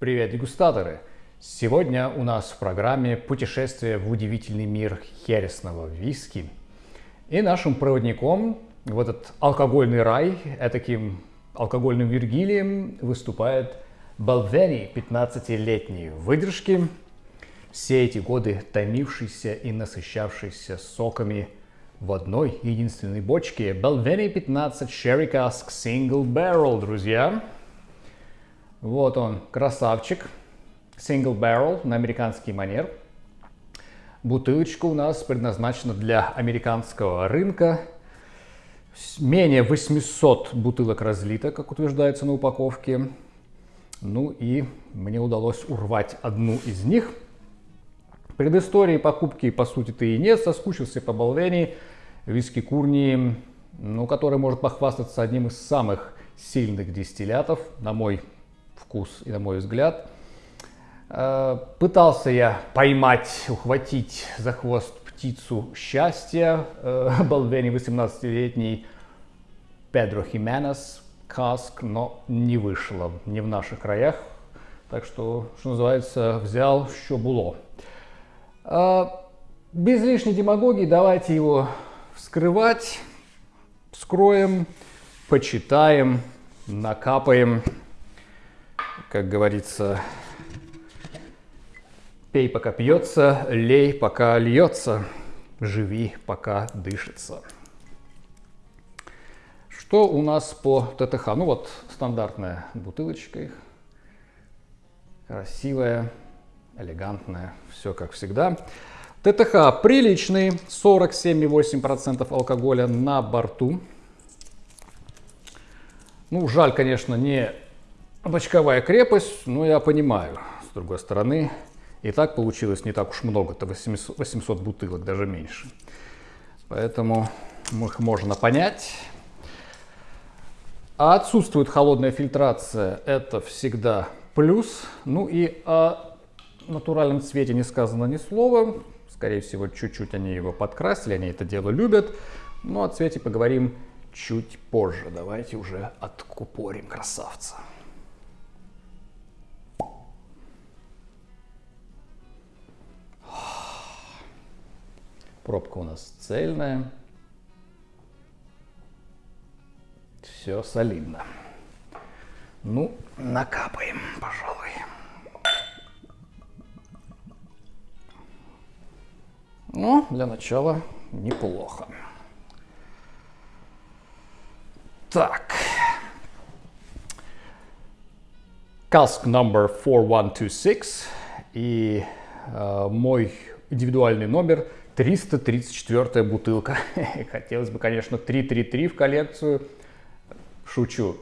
Привет, дегустаторы! Сегодня у нас в программе путешествие в удивительный мир хересного виски. И нашим проводником в этот алкогольный рай, таким алкогольным Виргилием выступает Балвени, 15-летний выдержки, все эти годы томившийся и насыщавшийся соками в одной единственной бочке. Balvenie 15 Sherry Cask Single Barrel, друзья. Вот он, красавчик. Single Barrel на американский манер. Бутылочка у нас предназначена для американского рынка. Менее 800 бутылок разлито, как утверждается на упаковке. Ну и мне удалось урвать одну из них. Предыстории покупки, по сути-то и нет. Соскучился по Балвении, виски Курни, ну, который может похвастаться одним из самых сильных дистиллятов, на мой вкус и на мой взгляд. Э, пытался я поймать, ухватить за хвост птицу счастья, э, Балвени 18-летний Педро Хименес, Каск, но не вышло, не в наших краях. Так что, что называется, взял, что было. Э, без лишней демагогии давайте его вскрывать, вскроем, почитаем, накапаем как говорится, пей, пока пьется, лей, пока льется, живи, пока дышится. Что у нас по ТТХ? Ну вот стандартная бутылочка их. Красивая, элегантная, все как всегда. ТТХ приличный, 47,8% алкоголя на борту. Ну, жаль, конечно, не Бочковая крепость, ну я понимаю, с другой стороны, и так получилось не так уж много, это 800, 800 бутылок, даже меньше. Поэтому их можно понять. А отсутствует холодная фильтрация, это всегда плюс. Ну и о натуральном цвете не сказано ни слова. Скорее всего, чуть-чуть они его подкрасили, они это дело любят. Но о цвете поговорим чуть позже. Давайте уже откупорим красавца. Пробка у нас цельная. Все солидно. Ну, накапаем, пожалуй. Ну, для начала неплохо. Так. Cask number 4126 и э, мой индивидуальный номер 334 бутылка. Хотелось бы, конечно, 333 в коллекцию. Шучу.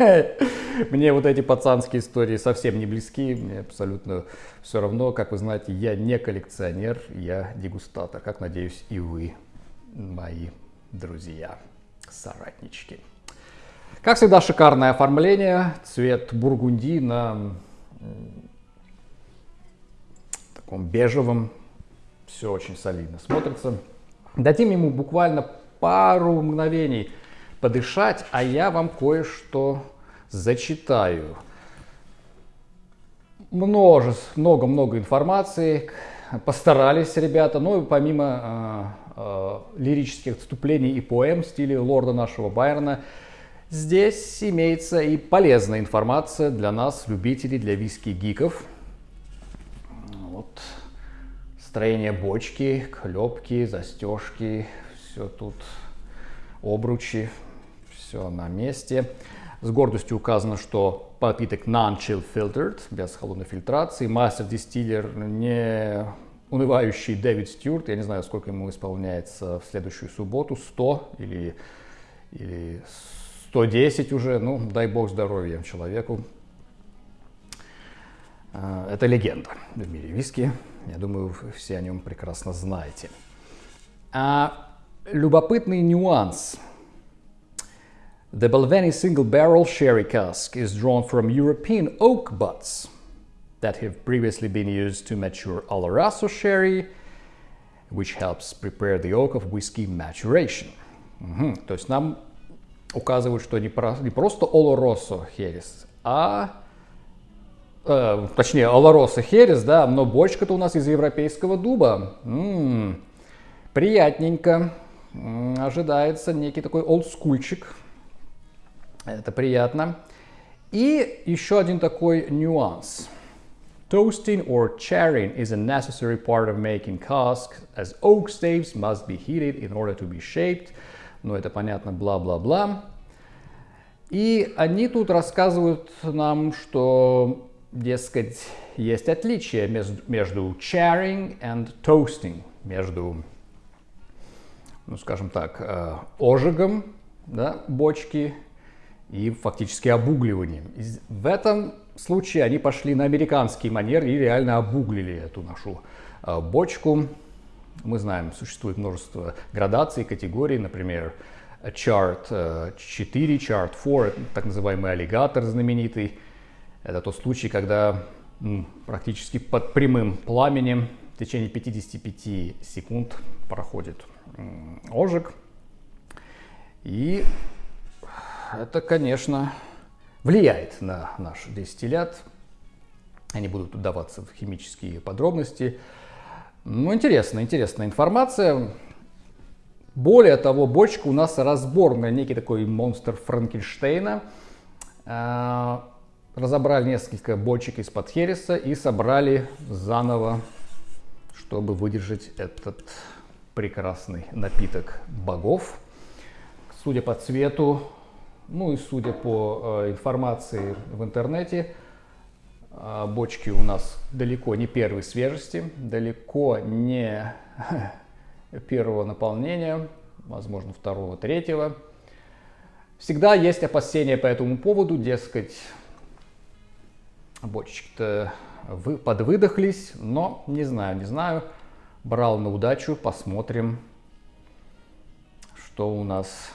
Мне вот эти пацанские истории совсем не близки. Мне абсолютно все равно. Как вы знаете, я не коллекционер, я дегустатор. Как, надеюсь, и вы, мои друзья, соратнички. Как всегда, шикарное оформление. Цвет бургунди на таком бежевом все очень солидно смотрится. Дадим ему буквально пару мгновений подышать, а я вам кое-что зачитаю. Множество, много-много информации, постарались ребята, но помимо э, э, лирических отступлений и поэм в стиле лорда нашего Байрона, здесь имеется и полезная информация для нас, любителей, для виски-гиков. Вот строение бочки, клепки, застежки, все тут, обручи, все на месте. С гордостью указано, что напиток non-chill filtered, без холодной фильтрации. Мастер-дистиллер не унывающий Дэвид Стюарт, я не знаю, сколько ему исполняется в следующую субботу, 100 или, или 110 уже, ну, дай бог здоровья человеку. А, это легенда в мире виски. Я думаю, вы все о нем прекрасно знаете. А, любопытный нюанс. The Balvenie single barrel sherry cask is drawn from European oak butts that have previously been used to mature Oloroso sherry, which helps prepare the oak of whiskey maturation. Угу. То есть нам указывают, что не, про, не просто Oloroso херес, а э, точнее, Олороса Херес, да, но бочка-то у нас из европейского дуба. М-м, приятненько. М-м, ожидается некий такой олдскульчик. Это приятно. И еще один такой нюанс. Toasting or charring is a necessary part of making casks, as oak staves must be heated in order to be shaped. Ну, это понятно, бла-бла-бла. И они тут рассказывают нам, что, дескать, есть отличие между, между charring and toasting, между, ну, скажем так, э, ожигом да, бочки и фактически обугливанием. И в этом случае они пошли на американский манер и реально обуглили эту нашу э, бочку. Мы знаем, существует множество градаций, категорий, например, Chart 4, Chart 4, так называемый аллигатор знаменитый. Это тот случай, когда практически под прямым пламенем в течение 55 секунд проходит ожиг. И это, конечно, влияет на наш дистиллят. Они будут удаваться в химические подробности. Ну, интересно, интересная информация. Более того, бочка у нас разборная, некий такой монстр Франкенштейна. Разобрали несколько бочек из-под хереса и собрали заново, чтобы выдержать этот прекрасный напиток богов. Судя по цвету, ну и судя по э, информации в интернете, э, бочки у нас далеко не первой свежести, далеко не первого наполнения, возможно второго, третьего. Всегда есть опасения по этому поводу, дескать, бочечки-то вы подвыдохлись, но не знаю, не знаю. Брал на удачу, посмотрим, что у нас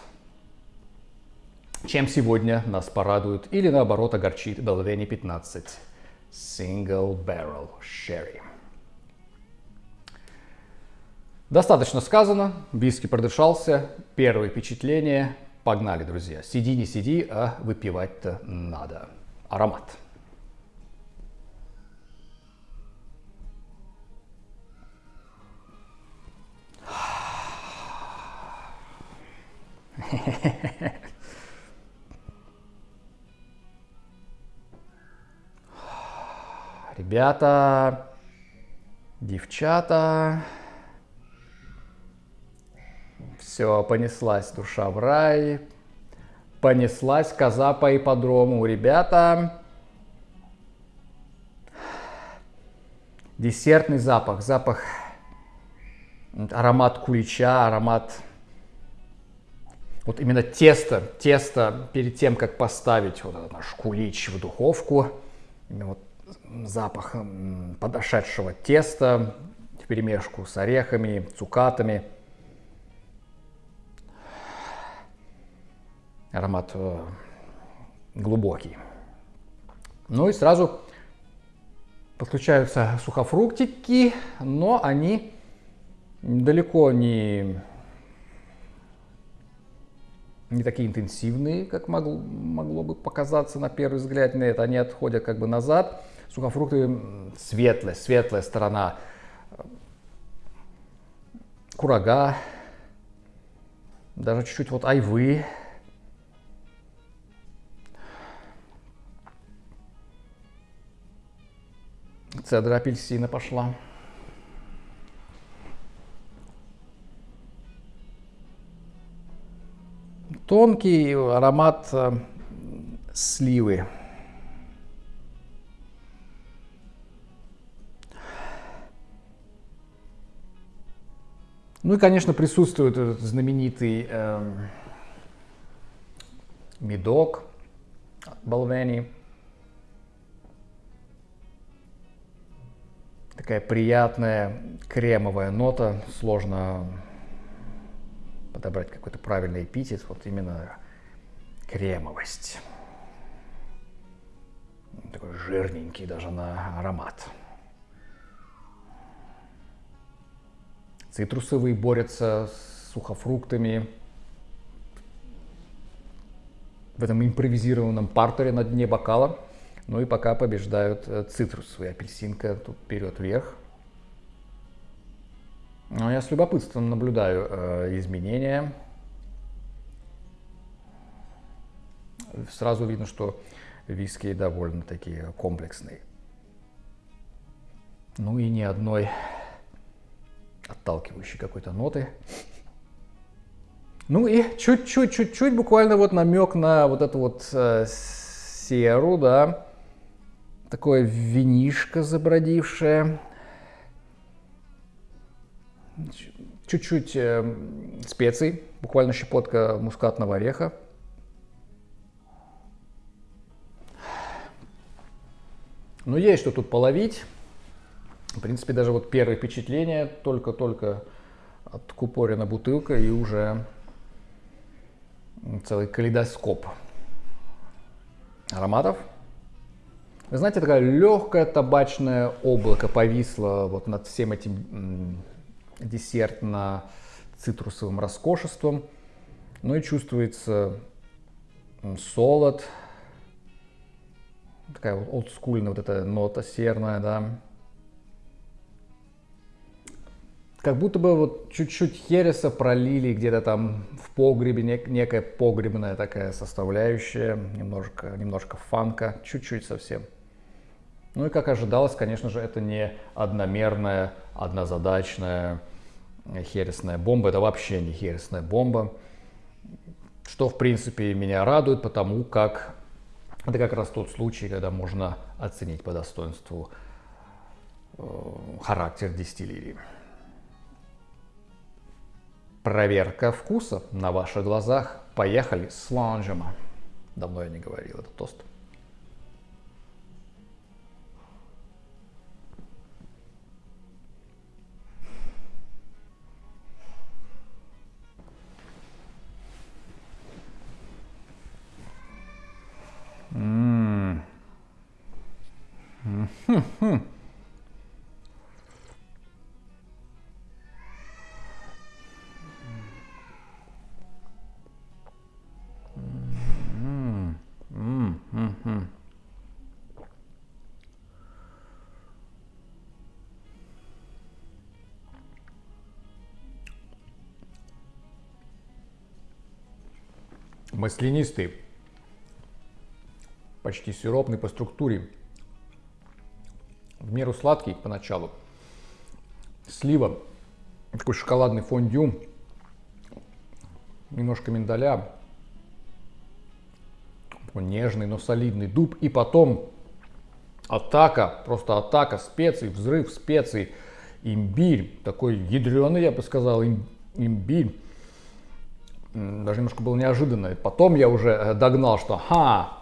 чем сегодня нас порадует или наоборот огорчит Belveni 15 Single Barrel Sherry. Достаточно сказано, виски продышался, первое впечатление, погнали, друзья. Сиди, не сиди, а выпивать-то надо. Аромат. Ребята, девчата, все, понеслась душа в рай, понеслась коза по ипподрому. Ребята, десертный запах, запах, аромат кулича, аромат вот именно тесто, тесто перед тем, как поставить вот этот наш кулич в духовку, вот запах подошедшего теста в перемешку с орехами, цукатами. Аромат э, глубокий. Ну и сразу подключаются сухофруктики, но они далеко не, не такие интенсивные, как могло, могло бы показаться на первый взгляд. Нет, они отходят как бы назад сухофрукты светлая, светлая сторона. Курага, даже чуть-чуть вот айвы. Цедра апельсина пошла. Тонкий аромат э, сливы. Ну и, конечно, присутствует этот знаменитый э, медок Балвени. Такая приятная кремовая нота. Сложно подобрать какой-то правильный эпитет. Вот именно кремовость. Такой жирненький даже на аромат. Цитрусовые борются с сухофруктами. В этом импровизированном партере на дне бокала Ну и пока побеждают э, цитрусовые. Апельсинка тут вперед вверх. Но я с любопытством наблюдаю э, изменения. Сразу видно, что виски довольно такие комплексные. Ну и ни одной отталкивающей какой-то ноты. Ну и чуть-чуть, чуть-чуть, буквально вот намек на вот эту вот э, серу, да. Такое винишко забродившее. Чуть-чуть э, специй, буквально щепотка мускатного ореха. Ну, есть что тут половить. В принципе, даже вот первое впечатление, только-только откупорена бутылка и уже целый калейдоскоп ароматов. Вы знаете, такое легкое табачное облако повисло вот над всем этим десертно-цитрусовым роскошеством. Ну и чувствуется солод, такая вот олдскульная вот эта нота серная, да. Как будто бы вот чуть-чуть хереса пролили где-то там в погребе, нек- некая погребная такая составляющая, немножко, немножко фанка, чуть-чуть совсем. Ну и как ожидалось, конечно же, это не одномерная, однозадачная хересная бомба, это вообще не хересная бомба, что в принципе меня радует, потому как это как раз тот случай, когда можно оценить по достоинству э, характер дистиллерии. Проверка вкуса на ваших глазах. Поехали с ланжем. Давно я не говорил этот тост. М -м Маслянистый почти сиропный по структуре, в меру сладкий поначалу, слива, такой шоколадный фондю, немножко миндаля, нежный, но солидный дуб, и потом атака, просто атака специй, взрыв специй, имбирь, такой ядреный, я бы сказал, имбирь, даже немножко было неожиданно. Потом я уже э, догнал, что ха,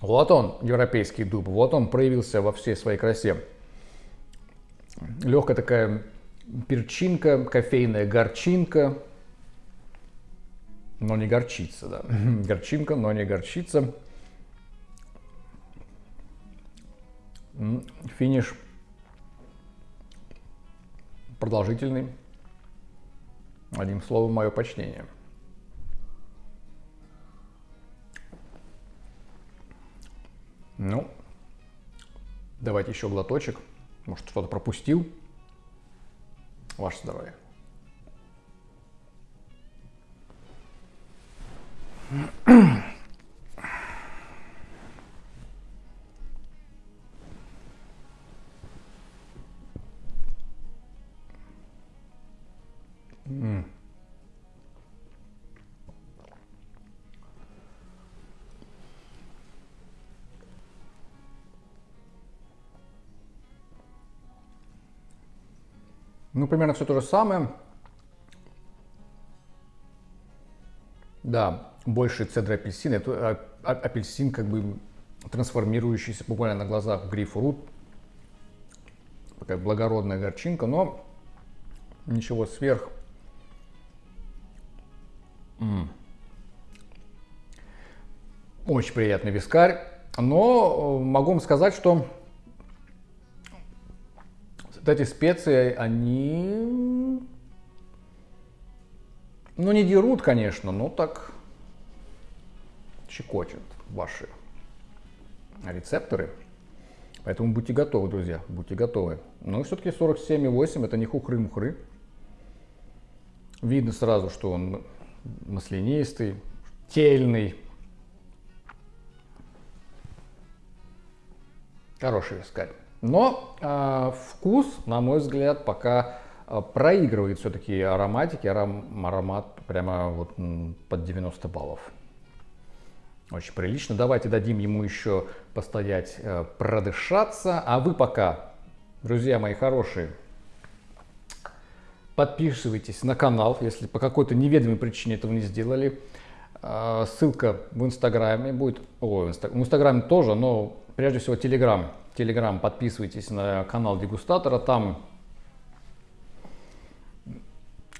вот он, европейский дуб, вот он проявился во всей своей красе. Легкая такая перчинка, кофейная горчинка, но не горчица, да. Горчинка, но не горчица. Финиш продолжительный. Одним словом, мое почтение – Ну, давайте еще глоточек. Может, что-то пропустил. Ваше здоровье. Mm. Ну, примерно все то же самое. Да, больше цедра апельсина. Это а, а, апельсин, как бы трансформирующийся буквально на глазах в грейпфрут. Такая благородная горчинка, но ничего сверх. М -м. Очень приятный вискарь. Но э, могу вам сказать, что вот эти специи, они, ну не дерут, конечно, но так щекочут ваши рецепторы. Поэтому будьте готовы, друзья, будьте готовы. Но все-таки 47,8 это не хухры-мухры. Видно сразу, что он маслянистый, тельный. Хороший вискарь. Но э, вкус, на мой взгляд, пока э, проигрывает все-таки ароматики. Аром, аромат прямо вот под 90 баллов. Очень прилично. Давайте дадим ему еще постоять, э, продышаться. А вы пока, друзья мои хорошие, подписывайтесь на канал, если по какой-то неведомой причине этого не сделали. Э, ссылка в инстаграме будет, о, в инстаграме тоже, но прежде всего телеграм. Телеграм, подписывайтесь на канал дегустатора, там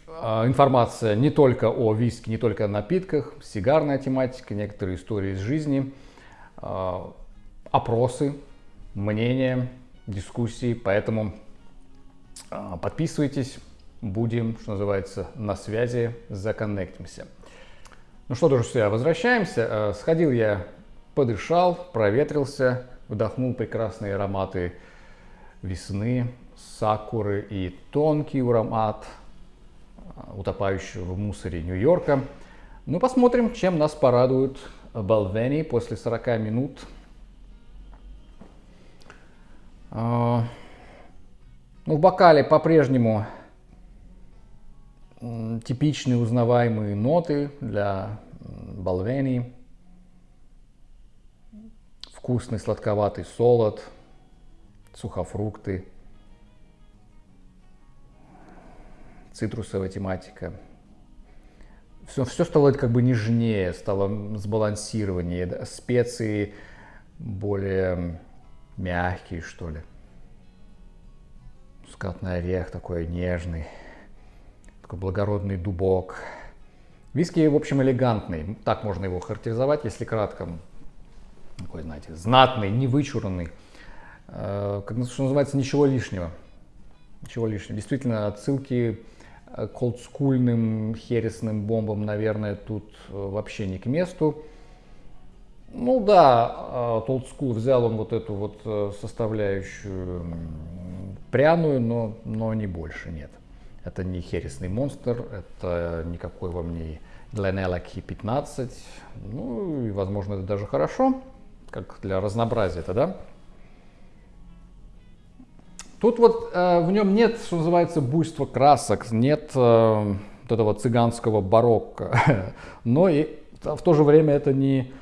а, информация не только о виске, не только о напитках, сигарная тематика, некоторые истории из жизни, а, опросы, мнения, дискуссии. Поэтому а, подписывайтесь, будем, что называется, на связи, законнектимся. Ну что, друзья, возвращаемся. Сходил я, подышал, проветрился, вдохнул прекрасные ароматы весны, сакуры и тонкий аромат – утопающего в мусоре Нью-Йорка. Ну, посмотрим, чем нас порадует Балвени после 40 минут. А, ну, в бокале по-прежнему типичные узнаваемые ноты для Балвени. Вкусный сладковатый солод, сухофрукты – цитрусовая тематика. Все, все стало как бы нежнее, стало сбалансированнее, специи более мягкие, что ли. Скатный орех такой нежный, такой благородный дубок. Виски, в общем, элегантный, так можно его характеризовать, если кратко. Такой, знаете, знатный, невычурный, э, как что называется, ничего лишнего. Ничего лишнего. Действительно, отсылки Э, к олдскульным хересным бомбам, наверное, тут э, вообще не к месту. Ну да, от взял он вот эту вот составляющую пряную, но, но не больше, нет. Это не хересный монстр, это никакой вам не Glenella Key 15. Ну и, возможно, это даже хорошо, как для разнообразия это, да? Тут вот э, в нем нет, что называется, буйства красок, нет э, вот этого цыганского барокко, но и в то же время это не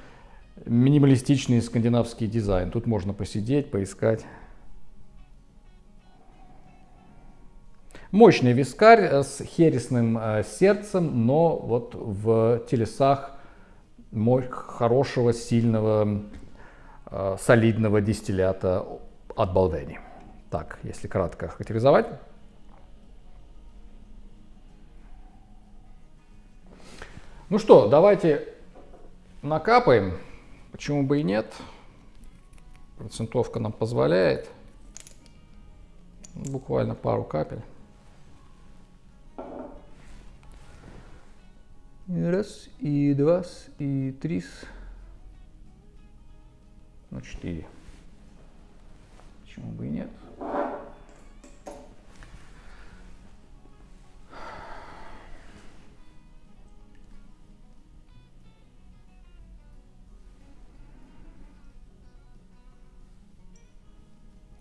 минималистичный скандинавский дизайн. Тут можно посидеть, поискать. Мощный вискарь э, с хересным э, сердцем, но вот в телесах хорошего, сильного, солидного дистиллята от Балдени так, если кратко характеризовать. Ну что, давайте накапаем. Почему бы и нет? Процентовка нам позволяет. Буквально пару капель. Раз, и два, и три, ну четыре. Почему бы и нет?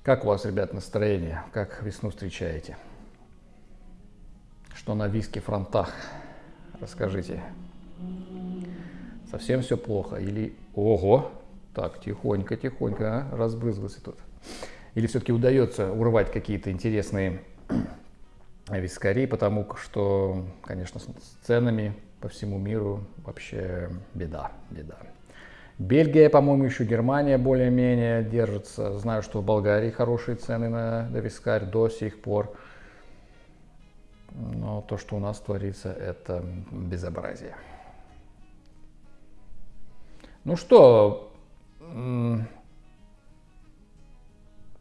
Как у вас, ребят, настроение? Как весну встречаете? Что на виске фронтах? Расскажите. Совсем все плохо? Или... Ого! Так, тихонько, тихонько, а? разбрызгался тут. Или все-таки удается урвать какие-то интересные вискари, потому что, конечно, с ценами по всему миру вообще беда, беда. Бельгия, по-моему, еще Германия более-менее держится. Знаю, что в Болгарии хорошие цены на, на вискарь до сих пор. Но то, что у нас творится, это безобразие. Ну что,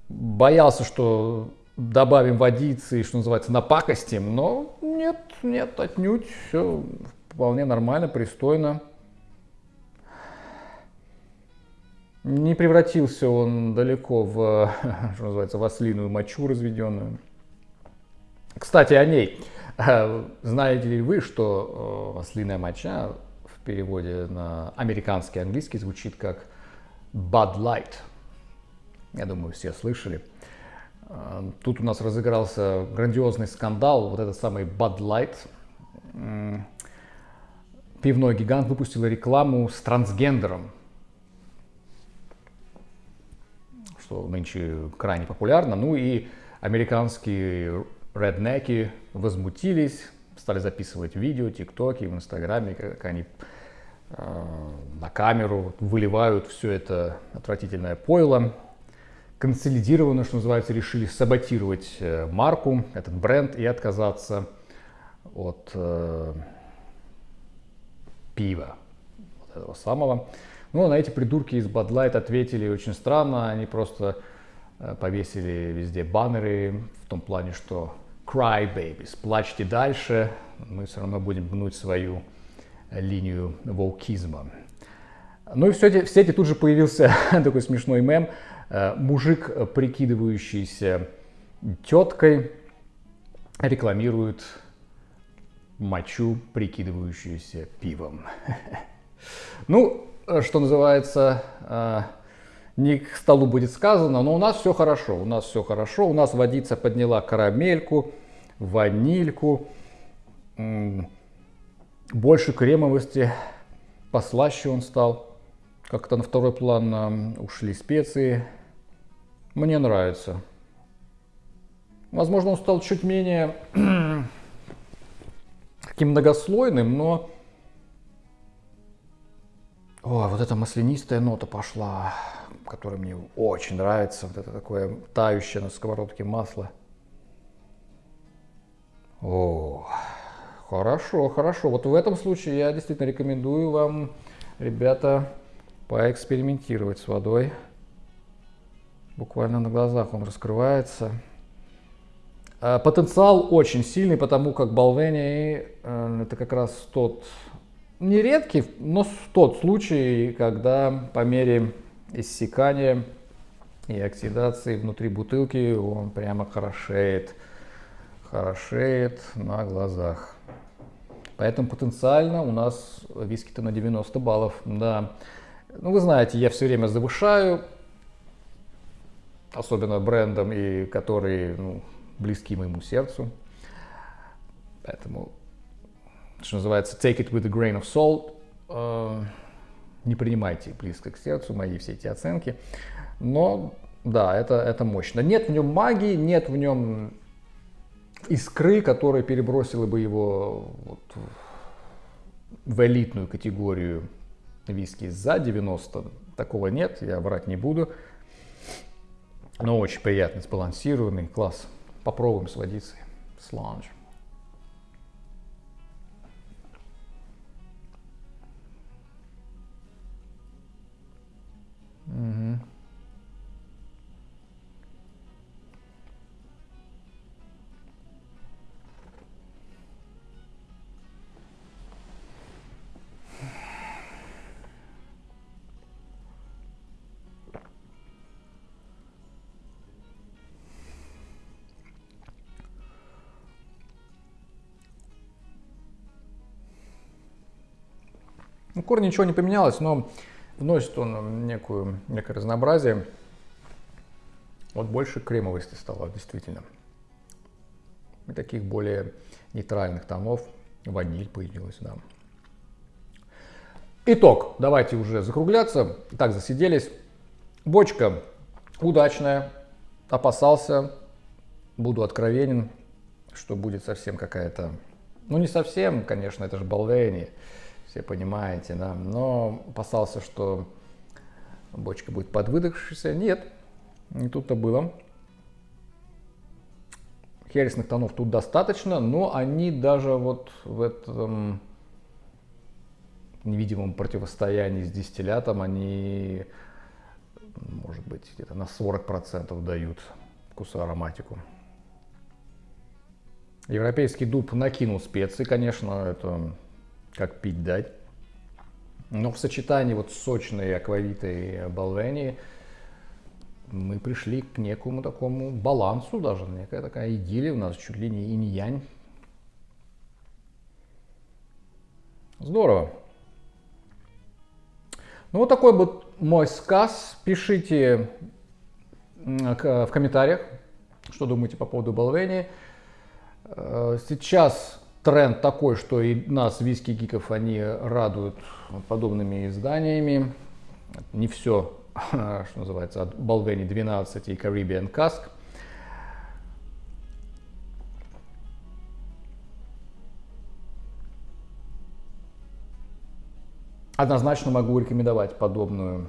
боялся, что добавим водицы, что называется, напакостим, но нет, нет, отнюдь, все вполне нормально, пристойно. Не превратился он далеко в, что называется, в ослиную мочу разведенную. Кстати, о ней. Знаете ли вы, что ослиная моча в переводе на американский английский звучит как Bud Light? Я думаю, все слышали. Тут у нас разыгрался грандиозный скандал, вот этот самый Bud Light. Пивной гигант выпустил рекламу с трансгендером, что нынче крайне популярно. Ну и американские реднеки возмутились, стали записывать видео, тиктоки, в инстаграме, как они на камеру выливают все это отвратительное пойло. Консолидированно, что называется, решили саботировать э, марку, этот бренд и отказаться от э, пива, вот этого самого. Ну, на эти придурки из Light ответили очень странно. Они просто э, повесили везде баннеры в том плане, что cry babies, плачьте дальше, мы все равно будем гнуть свою линию волкизма. Ну и в сети, в сети тут же появился такой смешной мем. Э, мужик, прикидывающийся теткой, рекламирует мочу, прикидывающуюся пивом. Ну, Э, что называется, э, не к столу будет сказано, но у нас все хорошо, у нас все хорошо, у нас водица подняла карамельку, ванильку, больше кремовости, послаще он стал, как-то на второй план ушли специи, мне нравится. Возможно, он стал чуть менее таким многослойным, но о, вот эта маслянистая нота пошла, которая мне очень нравится. Вот это такое тающее на сковородке масло. О, хорошо, хорошо. Вот в этом случае я действительно рекомендую вам, ребята, поэкспериментировать с водой. Буквально на глазах он раскрывается. А, потенциал очень сильный, потому как Балвени э, это как раз тот нередкий, но тот случай, когда по мере иссякания и оксидации внутри бутылки он прямо хорошеет, хорошеет на глазах. Поэтому потенциально у нас виски-то на 90 баллов, да. Ну, вы знаете, я все время завышаю, особенно брендом, и которые ну, близки моему сердцу. Поэтому что называется, take it with a grain of salt. Э, не принимайте близко к сердцу мои все эти оценки. Но да, это, это мощно. Нет в нем магии, нет в нем искры, которая перебросила бы его вот в элитную категорию виски за 90. Такого нет, я врать не буду. Но очень приятный, сбалансированный, класс. Попробуем с водицей. Сланж. Корни ничего не поменялось, но вносит он некую, некое разнообразие. Вот больше кремовости стало, действительно. И таких более нейтральных тонов. Ваниль появилась, да. Итог. Давайте уже закругляться. Так, засиделись. Бочка удачная. Опасался. Буду откровенен, что будет совсем какая-то... Ну, не совсем, конечно, это же Балвени все понимаете, да. Но опасался, что бочка будет подвыдохшейся. Нет, не тут-то было. Хересных тонов тут достаточно, но они даже вот в этом невидимом противостоянии с дистиллятом, они, может быть, где-то на 40% дают вкусу ароматику. Европейский дуб накинул специи, конечно, это как пить дать. Но в сочетании вот сочной аквавитой Балвени мы пришли к некому такому балансу даже, некая такая идиллия у нас, чуть ли не инь-янь. Здорово. Ну вот такой вот мой сказ. Пишите в комментариях, что думаете по поводу Балвени. Э, сейчас тренд такой, что и нас, виски-гиков, они радуют подобными изданиями. Не все, что называется, от Balvenie 12 и Caribbean Cask. Однозначно могу рекомендовать подобную,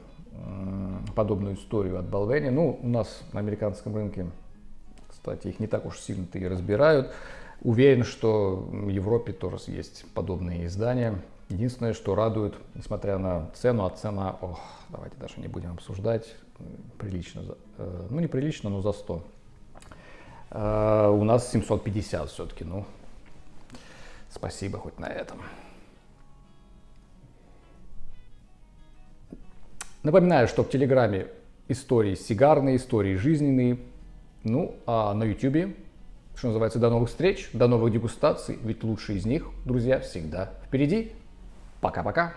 подобную историю от Balvenie. Ну, у нас на американском рынке, кстати, их не так уж сильно-то и разбирают. Уверен, что в Европе тоже есть подобные издания. Единственное, что радует, несмотря на цену, а цена, ох, давайте даже не будем обсуждать, прилично, э, ну не прилично, но за 100. Э, у нас 750 все-таки, ну, спасибо хоть на этом. Напоминаю, что в Телеграме истории сигарные, истории жизненные, ну а на Ютубе что называется, до новых встреч, до новых дегустаций, ведь лучшие из них, друзья, всегда впереди. Пока-пока.